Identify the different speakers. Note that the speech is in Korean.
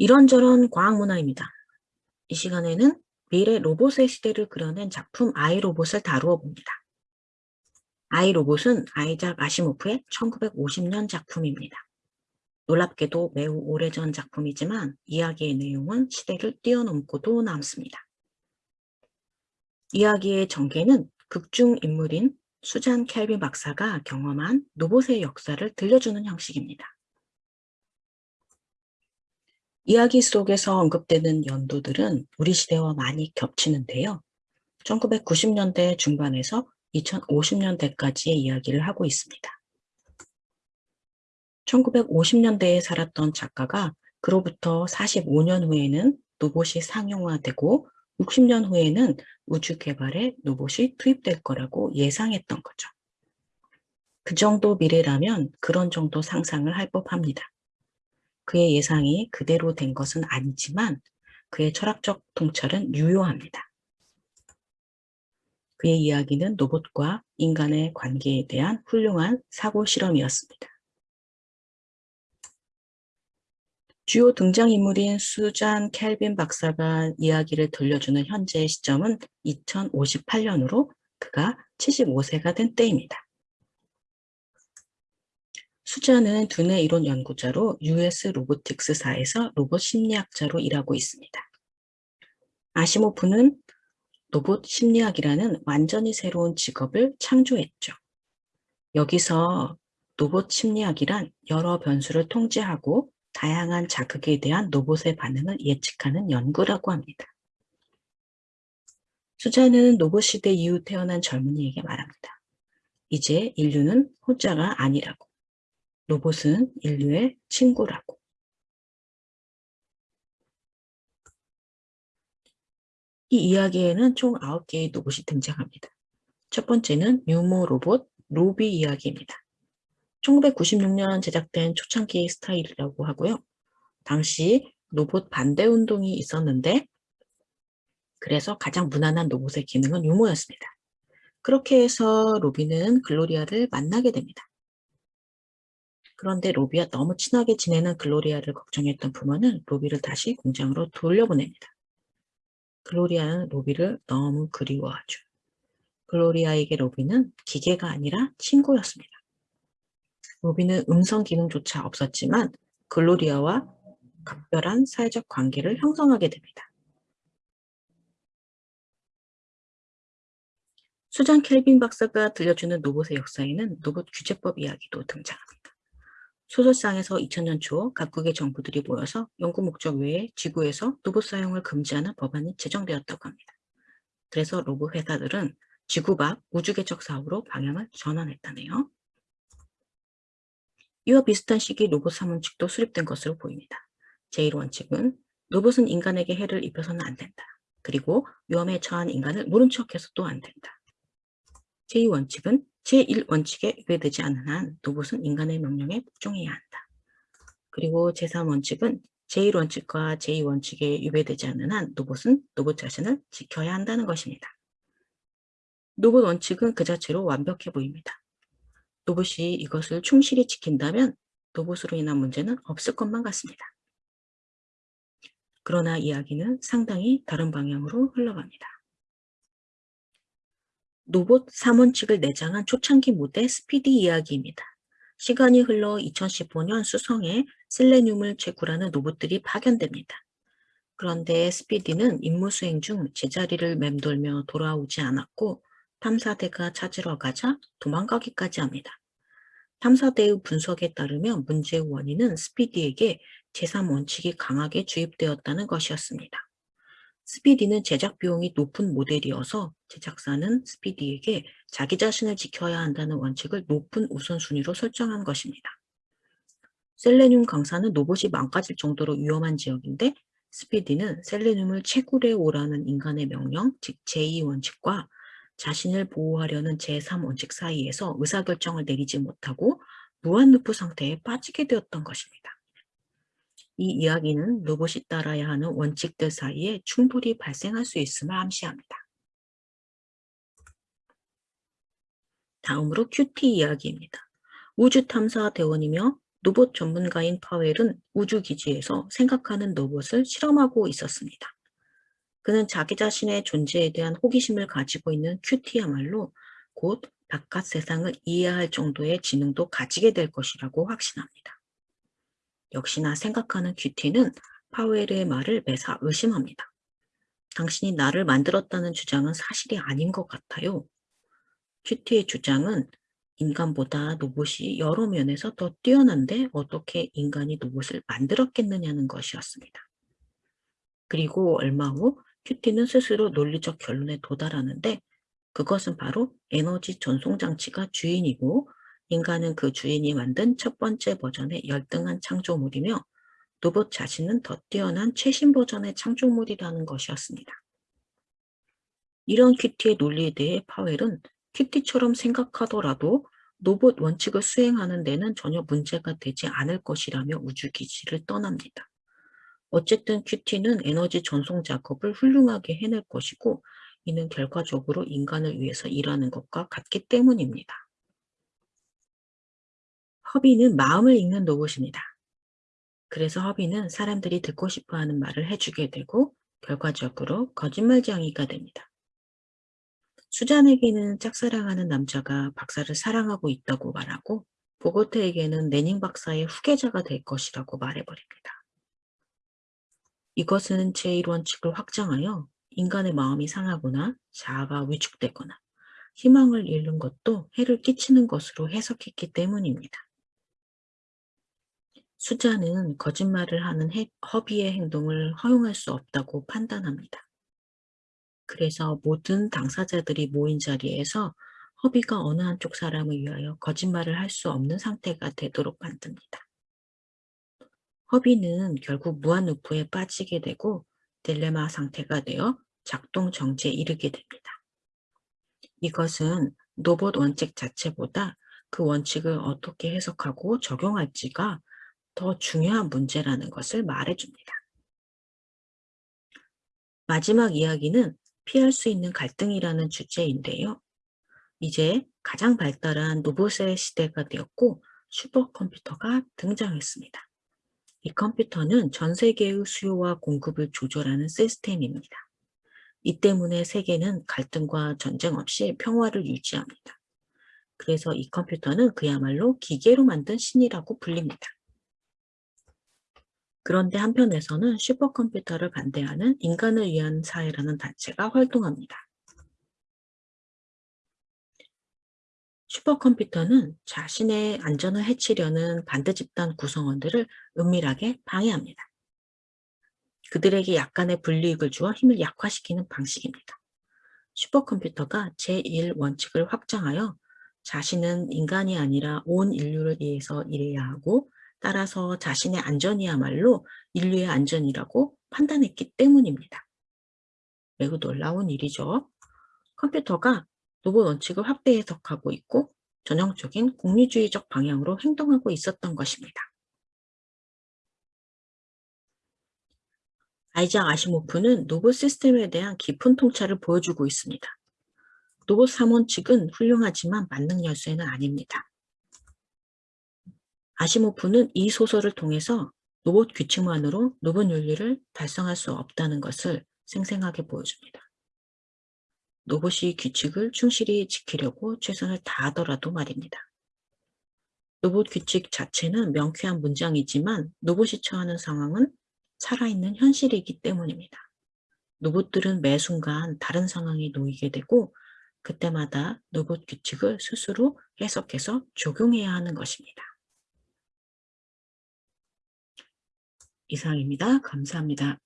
Speaker 1: 이런저런 과학문화입니다. 이 시간에는 미래 로봇의 시대를 그려낸 작품 아이로봇을 다루어 봅니다. 아이로봇은 아이작 아시모프의 1950년 작품입니다. 놀랍게도 매우 오래전 작품이지만 이야기의 내용은 시대를 뛰어넘고도 남습니다. 이야기의 전개는 극중 인물인 수잔 켈빈 박사가 경험한 로봇의 역사를 들려주는 형식입니다. 이야기 속에서 언급되는 연도들은 우리 시대와 많이 겹치는데요. 1990년대 중반에서 2050년대까지의 이야기를 하고 있습니다. 1950년대에 살았던 작가가 그로부터 45년 후에는 로봇이 상용화되고 60년 후에는 우주 개발에 로봇이 투입될 거라고 예상했던 거죠. 그 정도 미래라면 그런 정도 상상을 할 법합니다. 그의 예상이 그대로 된 것은 아니지만 그의 철학적 통찰은 유효합니다. 그의 이야기는 로봇과 인간의 관계에 대한 훌륭한 사고 실험이었습니다. 주요 등장인물인 수잔 켈빈 박사가 이야기를 들려주는 현재의 시점은 2058년으로 그가 75세가 된 때입니다. 수잔은 두뇌 이론 연구자로 US 로보틱스사에서 로봇 심리학자로 일하고 있습니다. 아시모프는 로봇 심리학이라는 완전히 새로운 직업을 창조했죠. 여기서 로봇 심리학이란 여러 변수를 통제하고 다양한 자극에 대한 로봇의 반응을 예측하는 연구라고 합니다. 수자는 로봇 시대 이후 태어난 젊은이에게 말합니다. 이제 인류는 혼자가 아니라고. 로봇은 인류의 친구라고. 이 이야기에는 총 9개의 로봇이 등장합니다. 첫 번째는 유모 로봇 로비 이야기입니다. 1996년 제작된 초창기 스타일이라고 하고요. 당시 로봇 반대 운동이 있었는데 그래서 가장 무난한 로봇의 기능은 유모였습니다. 그렇게 해서 로비는 글로리아를 만나게 됩니다. 그런데 로비와 너무 친하게 지내는 글로리아를 걱정했던 부모는 로비를 다시 공장으로 돌려보냅니다. 글로리아는 로비를 너무 그리워하죠. 글로리아에게 로비는 기계가 아니라 친구였습니다. 로비는 음성 기능조차 없었지만 글로리아와 각별한 사회적 관계를 형성하게 됩니다. 수잔 켈빈 박사가 들려주는 로봇의 역사에는 로봇 규제법 이야기도 등장합니다. 소설상에서 2000년 초 각국의 정부들이 모여서 연구 목적 외에 지구에서 로봇 사용을 금지하는 법안이 제정되었다고 합니다. 그래서 로봇 회사들은 지구 밖 우주개척 사업으로 방향을 전환했다네요. 이와 비슷한 시기 로봇 사문칙도 수립된 것으로 보입니다. 제1원칙은 로봇은 인간에게 해를 입혀서는 안 된다. 그리고 위험에 처한 인간을 모른 척해서도 안 된다. 제2원칙은 제1원칙에 위배되지 않는 한 로봇은 인간의 명령에 복종해야 한다. 그리고 제3원칙은 제1원칙과 제2원칙에 위배되지 않는 한 로봇은 로봇 자신을 지켜야 한다는 것입니다. 로봇 원칙은 그 자체로 완벽해 보입니다. 로봇이 이것을 충실히 지킨다면 로봇으로 인한 문제는 없을 것만 같습니다. 그러나 이야기는 상당히 다른 방향으로 흘러갑니다. 로봇 3원칙을 내장한 초창기 모델 스피디 이야기입니다. 시간이 흘러 2015년 수성에 셀레늄을 채굴하는 로봇들이 파견됩니다. 그런데 스피디는 임무 수행 중 제자리를 맴돌며 돌아오지 않았고 탐사대가 찾으러 가자 도망가기까지 합니다. 탐사대의 분석에 따르면 문제의 원인은 스피디에게 제3원칙이 강하게 주입되었다는 것이었습니다. 스피디는 제작 비용이 높은 모델이어서 제작사는 스피디에게 자기 자신을 지켜야 한다는 원칙을 높은 우선순위로 설정한 것입니다. 셀레늄 강사는 로봇이 망가질 정도로 위험한 지역인데 스피디는 셀레늄을 채굴해 오라는 인간의 명령, 즉 제2원칙과 자신을 보호하려는 제3원칙 사이에서 의사결정을 내리지 못하고 무한루프 상태에 빠지게 되었던 것입니다. 이 이야기는 로봇이 따라야 하는 원칙들 사이에 충돌이 발생할 수 있음을 암시합니다. 다음으로 큐티 이야기입니다. 우주탐사 대원이며 로봇 전문가인 파웰은 우주기지에서 생각하는 로봇을 실험하고 있었습니다. 그는 자기 자신의 존재에 대한 호기심을 가지고 있는 큐티야말로 곧 바깥 세상을 이해할 정도의 지능도 가지게 될 것이라고 확신합니다. 역시나 생각하는 큐티는 파웰의 말을 매사 의심합니다. 당신이 나를 만들었다는 주장은 사실이 아닌 것 같아요. 큐티의 주장은 인간보다 로봇이 여러 면에서 더 뛰어난데 어떻게 인간이 로봇을 만들었겠느냐는 것이었습니다. 그리고 얼마 후 큐티는 스스로 논리적 결론에 도달하는데 그것은 바로 에너지 전송 장치가 주인이고 인간은 그 주인이 만든 첫 번째 버전의 열등한 창조물이며 로봇 자신은 더 뛰어난 최신 버전의 창조물이라는 것이었습니다. 이런 큐티의 논리에 대해 파웰은 큐티처럼 생각하더라도 로봇 원칙을 수행하는 데는 전혀 문제가 되지 않을 것이라며 우주기지를 떠납니다. 어쨌든 큐티는 에너지 전송 작업을 훌륭하게 해낼 것이고 이는 결과적으로 인간을 위해서 일하는 것과 같기 때문입니다. 허비는 마음을 읽는 로봇입니다. 그래서 허비는 사람들이 듣고 싶어하는 말을 해주게 되고 결과적으로 거짓말쟁이가 됩니다. 수잔에게는 짝사랑하는 남자가 박사를 사랑하고 있다고 말하고 보고테에게는 레닝 박사의 후계자가 될 것이라고 말해버립니다. 이것은 제1원칙을 확장하여 인간의 마음이 상하거나 자아가 위축되거나 희망을 잃는 것도 해를 끼치는 것으로 해석했기 때문입니다. 수자는 거짓말을 하는 허비의 행동을 허용할 수 없다고 판단합니다. 그래서 모든 당사자들이 모인 자리에서 허비가 어느 한쪽 사람을 위하여 거짓말을 할 수 없는 상태가 되도록 만듭니다. 허비는 결국 무한루프에 빠지게 되고 딜레마 상태가 되어 작동 정지에 이르게 됩니다. 이것은 로봇 원칙 자체보다 그 원칙을 어떻게 해석하고 적용할지가 더 중요한 문제라는 것을 말해줍니다. 마지막 이야기는 피할 수 있는 갈등이라는 주제인데요. 이제 가장 발달한 로봇의 시대가 되었고 슈퍼컴퓨터가 등장했습니다. 이 컴퓨터는 전 세계의 수요와 공급을 조절하는 시스템입니다. 이 때문에 세계는 갈등과 전쟁 없이 평화를 유지합니다. 그래서 이 컴퓨터는 그야말로 기계로 만든 신이라고 불립니다. 그런데 한편에서는 슈퍼컴퓨터를 반대하는 인간을 위한 사회라는 단체가 활동합니다. 슈퍼컴퓨터는 자신의 안전을 해치려는 반대 집단 구성원들을 은밀하게 방해합니다. 그들에게 약간의 불이익을 주어 힘을 약화시키는 방식입니다. 슈퍼컴퓨터가 제1원칙을 확장하여 자신은 인간이 아니라 온 인류를 위해서 일해야 하고 따라서 자신의 안전이야말로 인류의 안전이라고 판단했기 때문입니다. 매우 놀라운 일이죠. 컴퓨터가 로봇 원칙을 확대 해석하고 있고 전형적인 공리주의적 방향으로 행동하고 있었던 것입니다. 아이작 아시모프는 로봇 시스템에 대한 깊은 통찰을 보여주고 있습니다. 로봇 3원칙은 훌륭하지만 만능 열쇠는 아닙니다. 아시모프는 이 소설을 통해서 로봇 규칙만으로 로봇 윤리를 달성할 수 없다는 것을 생생하게 보여줍니다. 로봇이 규칙을 충실히 지키려고 최선을 다하더라도 말입니다. 로봇 규칙 자체는 명쾌한 문장이지만 로봇이 처하는 상황은 살아있는 현실이기 때문입니다. 로봇들은 매 순간 다른 상황에 놓이게 되고 그때마다 로봇 규칙을 스스로 해석해서 적용해야 하는 것입니다. 이상입니다. 감사합니다.